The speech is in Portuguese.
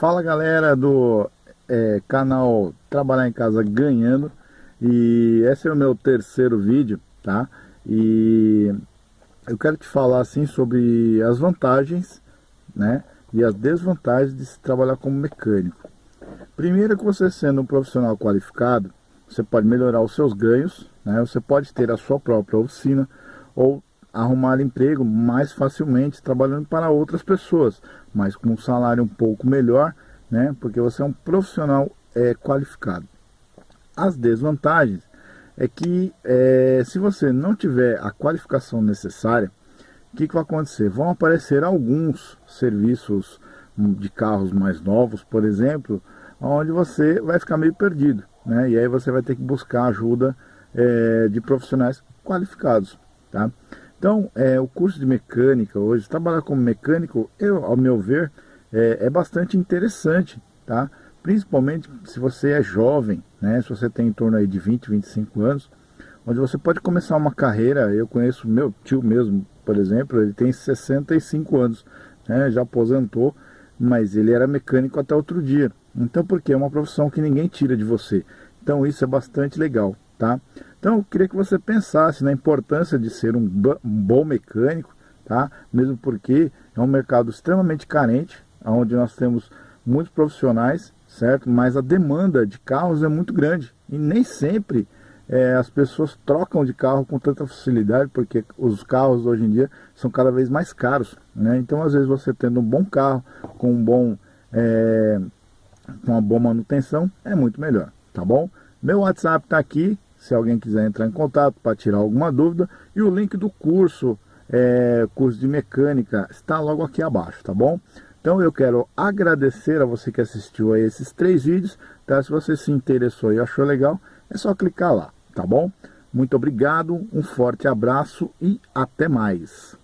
Fala galera do é, canal Trabalhar em Casa Ganhando e esse é o meu terceiro vídeo, tá? E eu quero te falar assim sobre as vantagens, né? E as desvantagens de se trabalhar como mecânico. Primeiro que você sendo um profissional qualificado, você pode melhorar os seus ganhos, né? Você pode ter a sua própria oficina ou arrumar emprego mais facilmente trabalhando para outras pessoas, mas com um salário um pouco melhor, né? Porque você é um profissional é, qualificado. As desvantagens é que é, se você não tiver a qualificação necessária, o que, que vai acontecer? Vão aparecer alguns serviços de carros mais novos, por exemplo, onde você vai ficar meio perdido, né? E aí você vai ter que buscar ajuda é, de profissionais qualificados, tá? Então, é, o curso de mecânica hoje, trabalhar como mecânico, eu, ao meu ver, é, é, bastante interessante, tá? Principalmente se você é jovem, né? Se você tem em torno aí de 20, 25 anos, onde você pode começar uma carreira, eu conheço meu tio mesmo, por exemplo, ele tem 65 anos, né? Já aposentou, mas ele era mecânico até outro dia. Então, porque é uma profissão que ninguém tira de você. Então, isso é bastante legal, tá? Então eu queria que você pensasse na importância de ser um, um bom mecânico, tá? mesmo porque é um mercado extremamente carente, onde nós temos muitos profissionais, certo? Mas a demanda de carros é muito grande e nem sempre é, as pessoas trocam de carro com tanta facilidade, porque os carros hoje em dia são cada vez mais caros, né? Então às vezes você tendo um bom carro, com um bom, é, com uma boa manutenção, é muito melhor, tá bom? Meu WhatsApp está aqui, se alguém quiser entrar em contato para tirar alguma dúvida. E o link do curso, é, curso de mecânica, está logo aqui abaixo, tá bom? Então eu quero agradecer a você que assistiu a esses três vídeos, tá? Se você se interessou e achou legal, é só clicar lá, tá bom? Muito obrigado, um forte abraço e até mais.